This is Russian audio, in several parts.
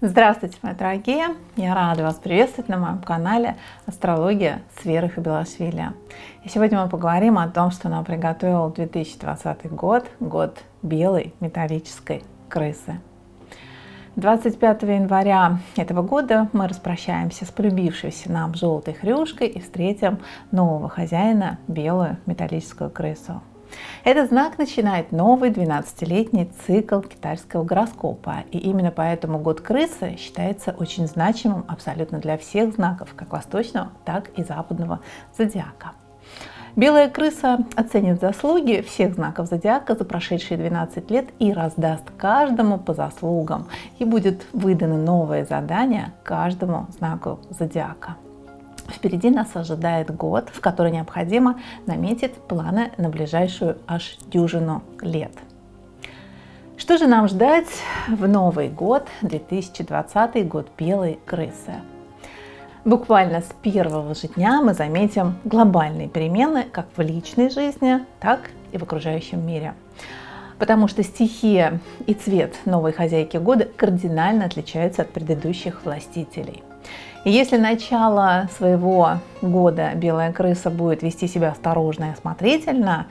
Здравствуйте, мои дорогие! Я рада вас приветствовать на моем канале Астрология с Верой Хабилашвили. И сегодня мы поговорим о том, что нам приготовил 2020 год, год белой металлической крысы. 25 января этого года мы распрощаемся с полюбившейся нам желтой хрюшкой и встретим нового хозяина, белую металлическую крысу. Этот знак начинает новый 12-летний цикл китайского гороскопа. И именно поэтому год крысы считается очень значимым абсолютно для всех знаков, как восточного, так и западного зодиака. Белая крыса оценит заслуги всех знаков зодиака за прошедшие 12 лет и раздаст каждому по заслугам. И будет выдано новое задание каждому знаку зодиака. Впереди нас ожидает год, в который необходимо наметить планы на ближайшую аж дюжину лет. Что же нам ждать в Новый год, 2020 год белой крысы? Буквально с первого же дня мы заметим глобальные перемены как в личной жизни, так и в окружающем мире. Потому что стихия и цвет новой хозяйки года кардинально отличаются от предыдущих властителей. Если начало своего года белая крыса будет вести себя осторожно и осмотрительно,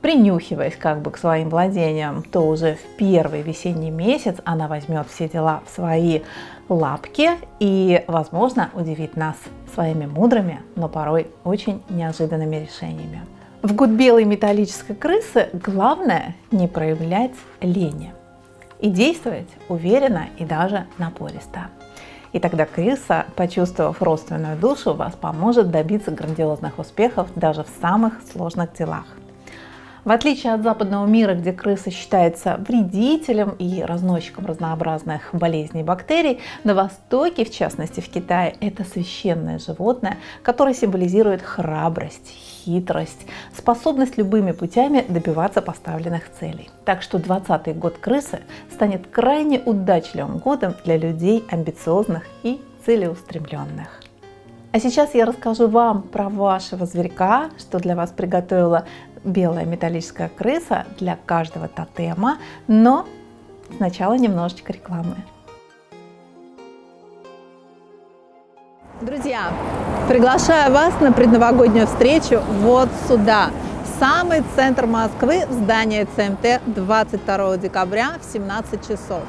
принюхиваясь как бы к своим владениям, то уже в первый весенний месяц она возьмет все дела в свои лапки и, возможно, удивит нас своими мудрыми, но порой очень неожиданными решениями. В год белой металлической крысы главное не проявлять лени и действовать уверенно и даже напористо. И тогда крыса, почувствовав родственную душу, вас поможет добиться грандиозных успехов даже в самых сложных делах. В отличие от западного мира, где крыса считается вредителем и разносчиком разнообразных болезней и бактерий, на Востоке, в частности в Китае, это священное животное, которое символизирует храбрость, хитрость, способность любыми путями добиваться поставленных целей. Так что 20 год крысы станет крайне удачливым годом для людей амбициозных и целеустремленных. А сейчас я расскажу вам про вашего зверька, что для вас приготовила белая металлическая крыса для каждого тотема, но сначала немножечко рекламы. Друзья, приглашаю вас на предновогоднюю встречу вот сюда, самый центр Москвы, в здание ЦМТ 22 декабря в 17 часов.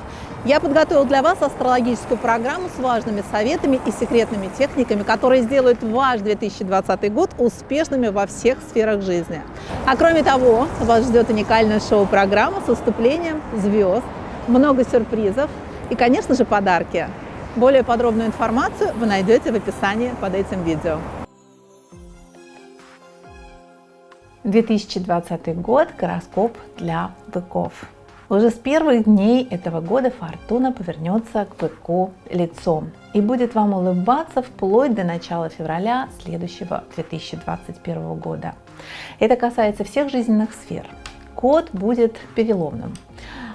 Я подготовил для вас астрологическую программу с важными советами и секретными техниками, которые сделают ваш 2020 год успешными во всех сферах жизни. А кроме того, вас ждет уникальная шоу-программа с выступлением звезд, много сюрпризов и, конечно же, подарки. Более подробную информацию вы найдете в описании под этим видео. 2020 год – гороскоп для быков. Уже с первых дней этого года фортуна повернется к быку лицом и будет вам улыбаться вплоть до начала февраля следующего 2021 года. Это касается всех жизненных сфер. Год будет переломным,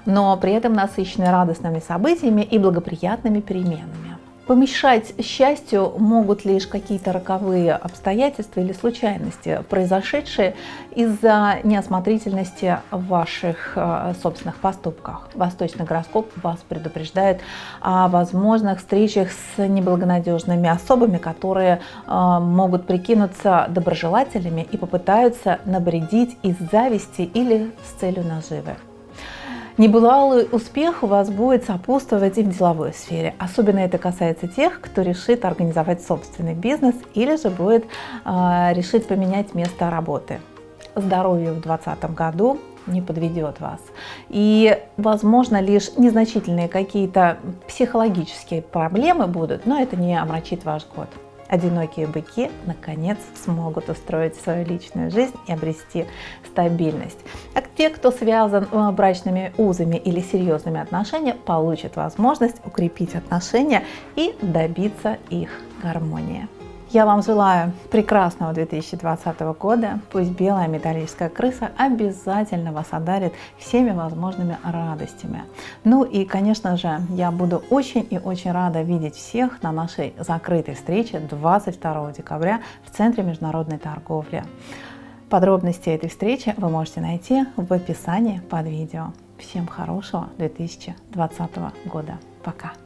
но при этом насыщенный радостными событиями и благоприятными переменами. Помешать счастью могут лишь какие-то роковые обстоятельства или случайности, произошедшие из-за неосмотрительности в ваших э, собственных поступках. Восточный гороскоп вас предупреждает о возможных встречах с неблагонадежными особами, которые э, могут прикинуться доброжелателями и попытаются набредить из зависти или с целью наживы. Небывалый успех у вас будет сопутствовать и в деловой сфере. Особенно это касается тех, кто решит организовать собственный бизнес или же будет э, решить поменять место работы. Здоровье в 2020 году не подведет вас. И, возможно, лишь незначительные какие-то психологические проблемы будут, но это не омрачит ваш год одинокие быки наконец смогут устроить свою личную жизнь и обрести стабильность. А те, кто связан э, брачными узами или серьезными отношениями, получат возможность укрепить отношения и добиться их гармонии. Я вам желаю прекрасного 2020 года. Пусть белая металлическая крыса обязательно вас одарит всеми возможными радостями. Ну и, конечно же, я буду очень и очень рада видеть всех на нашей закрытой встрече 22 декабря в Центре международной торговли. Подробности этой встречи вы можете найти в описании под видео. Всем хорошего 2020 года. Пока!